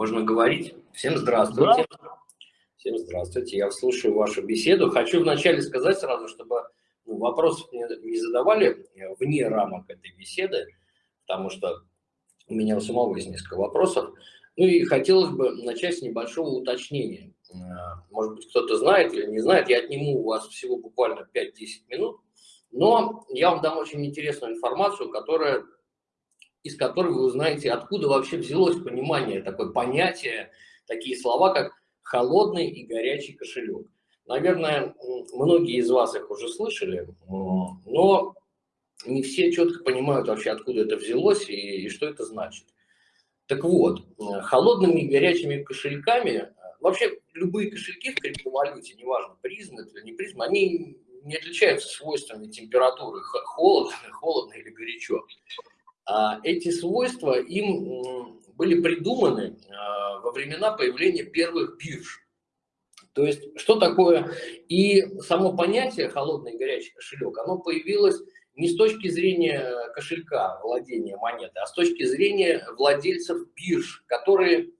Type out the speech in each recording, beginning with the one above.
Можно говорить? Всем здравствуйте. Да. Всем здравствуйте. Я слушаю вашу беседу. Хочу вначале сказать сразу, чтобы ну, вопросов не, не задавали вне рамок этой беседы, потому что у меня у самого есть несколько вопросов. Ну и хотелось бы начать с небольшого уточнения. Э, может быть, кто-то знает или не знает, я отниму у вас всего буквально 5-10 минут, но я вам дам очень интересную информацию, которая из которой вы узнаете, откуда вообще взялось понимание, такое понятие, такие слова, как холодный и горячий кошелек. Наверное, многие из вас их уже слышали, но не все четко понимают вообще, откуда это взялось и, и что это значит. Так вот, холодными и горячими кошельками, вообще любые кошельки в криптовалюте, неважно, призм это или не призм, они не отличаются свойствами температуры, холодно, холодно или горячо. А эти свойства им были придуманы а, во времена появления первых бирж. То есть, что такое? И само понятие холодный и горячий кошелек, оно появилось не с точки зрения кошелька владения монеты, а с точки зрения владельцев бирж, которые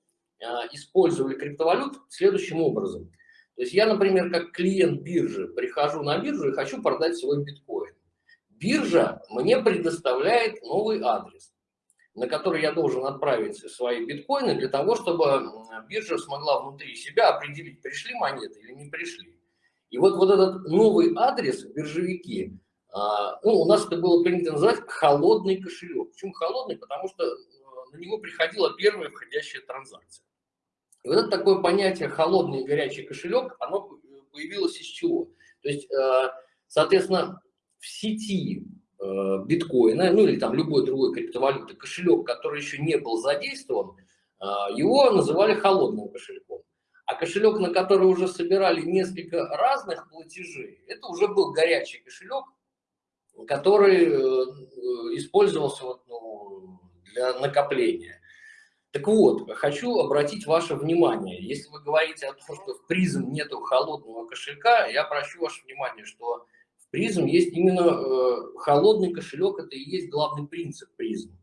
а, использовали криптовалют следующим образом. То есть я, например, как клиент биржи прихожу на биржу и хочу продать свой биткоин биржа мне предоставляет новый адрес, на который я должен отправить свои биткоины для того, чтобы биржа смогла внутри себя определить, пришли монеты или не пришли. И вот, вот этот новый адрес биржевики, а, ну, у нас это было принято называть холодный кошелек. Почему холодный? Потому что э, на него приходила первая входящая транзакция. И вот это такое понятие холодный и горячий кошелек, оно появилось из чего? То есть, э, соответственно, в сети э, биткоина, ну или там любой другой криптовалюты, кошелек, который еще не был задействован, э, его называли холодным кошельком. А кошелек, на который уже собирали несколько разных платежей, это уже был горячий кошелек, который э, использовался вот, ну, для накопления. Так вот, хочу обратить ваше внимание, если вы говорите о том, что в призм нету холодного кошелька, я прошу ваше внимание, что призм есть именно э, холодный кошелек, это и есть главный принцип призм.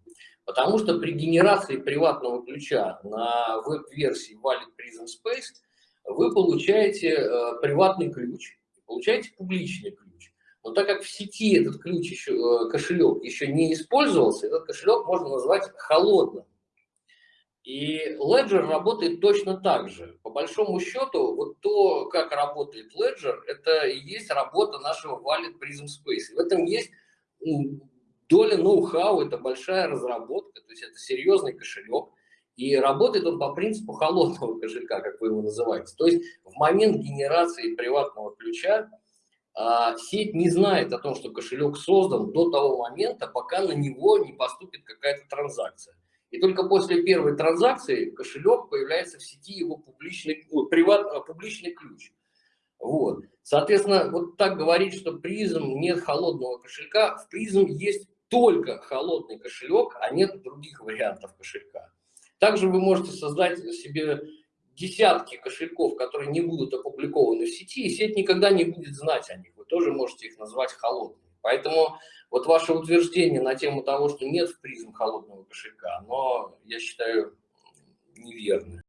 Потому что при генерации приватного ключа на веб-версии Wallet Prism Space вы получаете э, приватный ключ, получаете публичный ключ. Но так как в сети этот ключ еще, э, кошелек еще не использовался, этот кошелек можно назвать холодным. И Ledger работает точно так же. По большому счету, вот то, как работает Ledger, это и есть работа нашего Wallet Prism Space. в этом есть доля ноу-хау, это большая разработка, то есть это серьезный кошелек. И работает он по принципу холодного кошелька, как вы его называете. То есть в момент генерации приватного ключа а, сеть не знает о том, что кошелек создан до того момента, пока на него не поступит какая-то транзакция. И только после первой транзакции кошелек появляется в сети его публичный, приват, а, публичный ключ. Вот. Соответственно, вот так говорить, что призм нет холодного кошелька, в призм есть только холодный кошелек, а нет других вариантов кошелька. Также вы можете создать себе десятки кошельков, которые не будут опубликованы в сети, и сеть никогда не будет знать о них. Вы тоже можете их назвать холодными. Поэтому вот ваше утверждение на тему того, что нет в призм холодного кошелька, но я считаю неверным.